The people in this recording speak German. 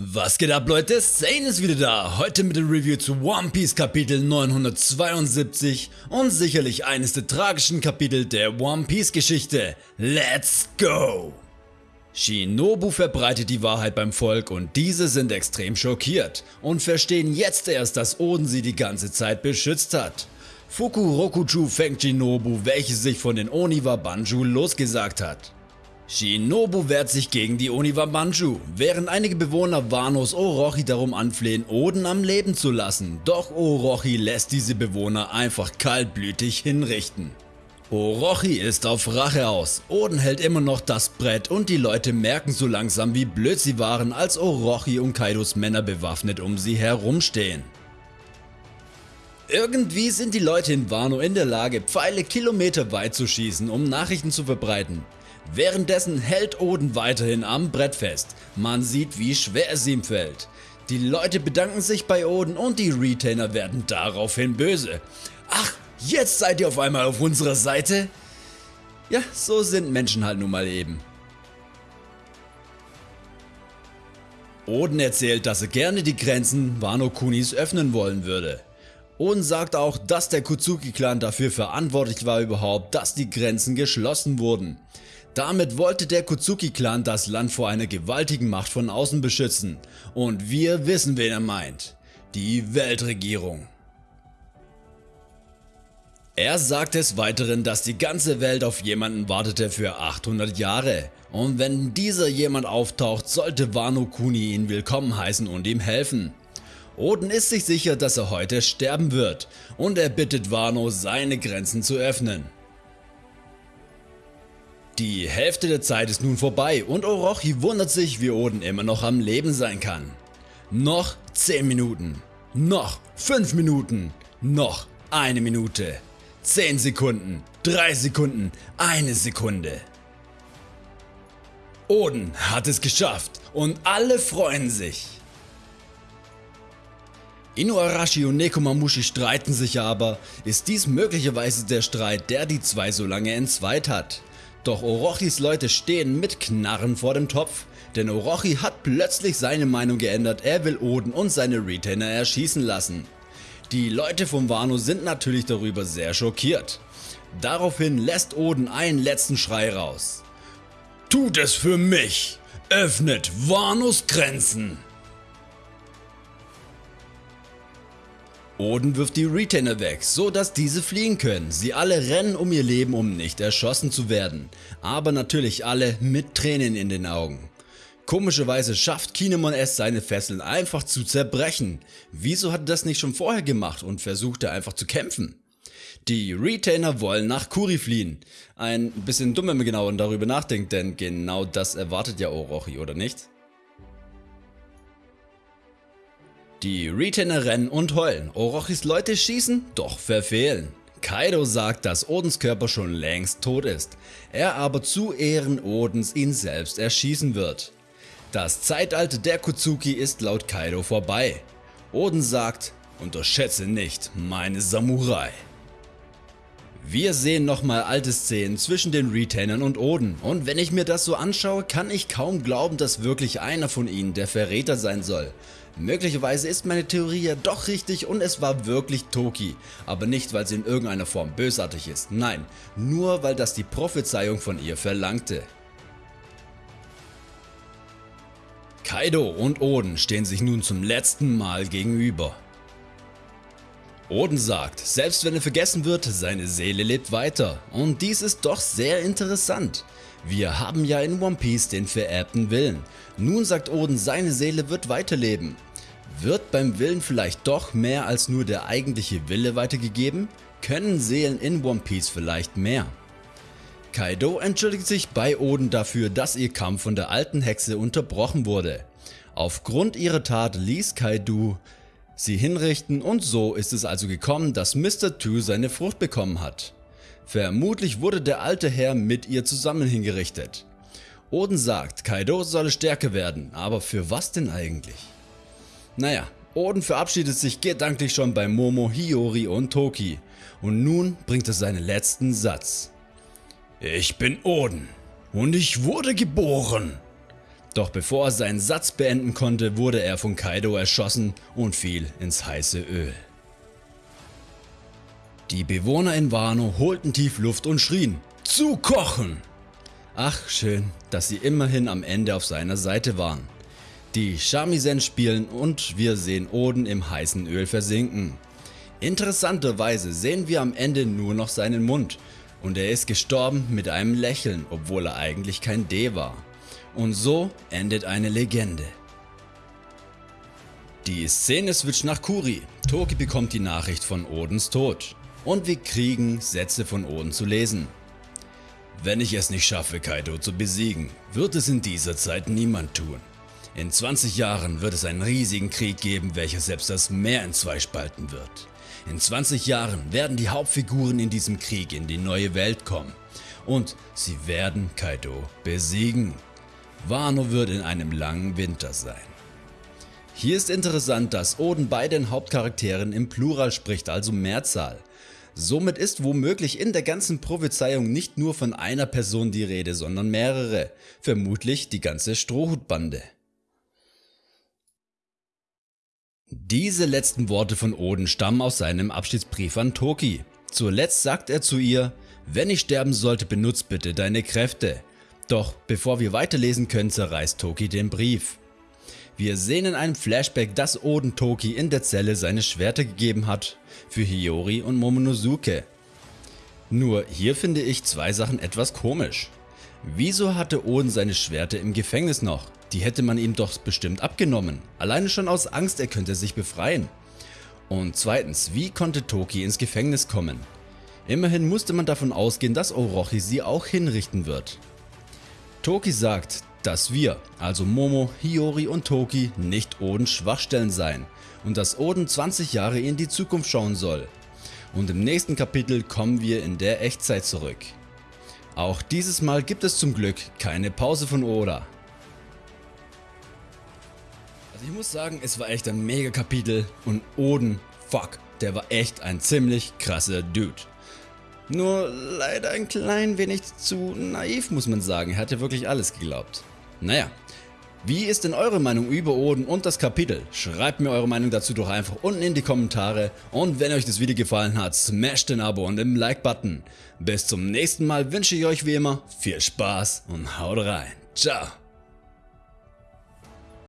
Was geht ab Leute, Zane ist wieder da, heute mit dem Review zu One Piece Kapitel 972 und sicherlich eines der tragischen Kapitel der One Piece Geschichte. Let's go! Shinobu verbreitet die Wahrheit beim Volk und diese sind extrem schockiert und verstehen jetzt erst, dass Oden sie die ganze Zeit beschützt hat. Fukurokuchu fängt Shinobu, welches sich von den Oniwa Banju losgesagt hat. Shinobu wehrt sich gegen die Oniwa Manju, während einige Bewohner Wanos Orochi darum anflehen Oden am Leben zu lassen, doch Orochi lässt diese Bewohner einfach kaltblütig hinrichten. Orochi ist auf Rache aus, Oden hält immer noch das Brett und die Leute merken so langsam wie blöd sie waren als Orochi und Kaidos Männer bewaffnet um sie herumstehen. Irgendwie sind die Leute in Wano in der Lage Pfeile kilometerweit zu schießen um Nachrichten zu verbreiten, Währenddessen hält Oden weiterhin am Brett fest, man sieht wie schwer es ihm fällt. Die Leute bedanken sich bei Oden und die Retainer werden daraufhin böse. Ach, jetzt seid ihr auf einmal auf unserer Seite? Ja, so sind Menschen halt nun mal eben. Oden erzählt, dass er gerne die Grenzen Wano Kunis öffnen wollen würde. Oden sagt auch, dass der Kuzuki Clan dafür verantwortlich war überhaupt, dass die Grenzen geschlossen wurden. Damit wollte der Kuzuki Clan das Land vor einer gewaltigen Macht von außen beschützen und wir wissen wen er meint. Die Weltregierung. Er sagt des Weiteren, dass die ganze Welt auf jemanden wartete für 800 Jahre und wenn dieser jemand auftaucht, sollte Wano Kuni ihn willkommen heißen und ihm helfen. Oden ist sich sicher, dass er heute sterben wird und er bittet Wano seine Grenzen zu öffnen. Die Hälfte der Zeit ist nun vorbei und Orochi wundert sich wie Oden immer noch am Leben sein kann. Noch 10 Minuten, noch 5 Minuten, noch eine Minute, 10 Sekunden, 3 Sekunden, eine Sekunde. Oden hat es geschafft und alle freuen sich. Inuarashi und Nekomamushi streiten sich aber, ist dies möglicherweise der Streit der die zwei so lange entzweit hat. Doch Orochis Leute stehen mit Knarren vor dem Topf, denn Orochi hat plötzlich seine Meinung geändert, er will Oden und seine Retainer erschießen lassen. Die Leute von Wano sind natürlich darüber sehr schockiert. Daraufhin lässt Oden einen letzten Schrei raus. Tut es für mich! Öffnet Wanos Grenzen! Oden wirft die Retainer weg, so dass diese fliehen können. Sie alle rennen um ihr Leben um nicht erschossen zu werden. Aber natürlich alle mit Tränen in den Augen. Komischerweise schafft Kinemon es seine Fesseln einfach zu zerbrechen. Wieso hat er das nicht schon vorher gemacht und versuchte einfach zu kämpfen? Die Retainer wollen nach Kuri fliehen. Ein bisschen dumm wenn man genau darüber nachdenkt, denn genau das erwartet ja Orochi oder nicht? Die Retainer rennen und heulen, Orochis Leute schießen, doch verfehlen. Kaido sagt, dass Odens Körper schon längst tot ist, er aber zu Ehren Odens ihn selbst erschießen wird. Das Zeitalter der Kuzuki ist laut Kaido vorbei. Oden sagt, unterschätze nicht meine Samurai. Wir sehen nochmal alte Szenen zwischen den Retainern und Oden und wenn ich mir das so anschaue, kann ich kaum glauben, dass wirklich einer von ihnen der Verräter sein soll. Möglicherweise ist meine Theorie ja doch richtig und es war wirklich Toki, aber nicht weil sie in irgendeiner Form bösartig ist, nein, nur weil das die Prophezeiung von ihr verlangte. Kaido und Oden stehen sich nun zum letzten Mal gegenüber. Oden sagt, selbst wenn er vergessen wird, seine Seele lebt weiter und dies ist doch sehr interessant. Wir haben ja in One Piece den vererbten Willen, nun sagt Oden seine Seele wird weiterleben wird beim Willen vielleicht doch mehr als nur der eigentliche Wille weitergegeben? Können Seelen in One Piece vielleicht mehr? Kaido entschuldigt sich bei Oden dafür, dass ihr Kampf von der alten Hexe unterbrochen wurde. Aufgrund ihrer Tat ließ Kaido sie hinrichten und so ist es also gekommen, dass Mr. Two seine Frucht bekommen hat. Vermutlich wurde der alte Herr mit ihr zusammen hingerichtet. Oden sagt, Kaido solle stärker werden, aber für was denn eigentlich? Naja, Oden verabschiedet sich gedanklich schon bei Momo, Hiyori und Toki und nun bringt er seinen letzten Satz. Ich bin Oden und ich wurde geboren. Doch bevor er seinen Satz beenden konnte, wurde er von Kaido erschossen und fiel ins heiße Öl. Die Bewohner in Wano holten tief Luft und schrien, zu kochen! Ach schön, dass sie immerhin am Ende auf seiner Seite waren. Die Shamisen spielen und wir sehen Oden im heißen Öl versinken. Interessanterweise sehen wir am Ende nur noch seinen Mund und er ist gestorben mit einem Lächeln, obwohl er eigentlich kein D war. Und so endet eine Legende. Die Szene switcht nach Kuri. Toki bekommt die Nachricht von Odens Tod. Und wir kriegen Sätze von Oden zu lesen. Wenn ich es nicht schaffe Kaido zu besiegen, wird es in dieser Zeit niemand tun. In 20 Jahren wird es einen riesigen Krieg geben, welcher selbst das Meer in zwei spalten wird. In 20 Jahren werden die Hauptfiguren in diesem Krieg in die neue Welt kommen und sie werden Kaido besiegen. Wano wird in einem langen Winter sein. Hier ist interessant, dass Oden bei den Hauptcharakteren im Plural spricht, also Mehrzahl. Somit ist womöglich in der ganzen Prophezeiung nicht nur von einer Person die Rede, sondern mehrere, vermutlich die ganze Strohhutbande. Diese letzten Worte von Oden stammen aus seinem Abschiedsbrief an Toki. Zuletzt sagt er zu ihr, wenn ich sterben sollte benutzt bitte deine Kräfte. Doch bevor wir weiterlesen können zerreißt Toki den Brief. Wir sehen in einem Flashback dass Oden Toki in der Zelle seine Schwerter gegeben hat für Hiyori und Momonosuke. Nur hier finde ich zwei Sachen etwas komisch. Wieso hatte Oden seine Schwerter im Gefängnis noch? Die hätte man ihm doch bestimmt abgenommen, alleine schon aus Angst er könnte sich befreien. Und zweitens, wie konnte Toki ins Gefängnis kommen? Immerhin musste man davon ausgehen, dass Orochi sie auch hinrichten wird. Toki sagt, dass wir, also Momo, Hiyori und Toki, nicht Odens Schwachstellen seien und dass Oden 20 Jahre in die Zukunft schauen soll. Und im nächsten Kapitel kommen wir in der Echtzeit zurück. Auch dieses Mal gibt es zum Glück keine Pause von Oda. Also ich muss sagen, es war echt ein mega Kapitel und Oden, fuck, der war echt ein ziemlich krasser Dude. Nur leider ein klein wenig zu naiv muss man sagen, er hat ja wirklich alles geglaubt. Naja, wie ist denn eure Meinung über Oden und das Kapitel? Schreibt mir eure Meinung dazu doch einfach unten in die Kommentare und wenn euch das Video gefallen hat, smasht den Abo und den Like-Button. Bis zum nächsten Mal wünsche ich euch wie immer viel Spaß und haut rein. Ciao.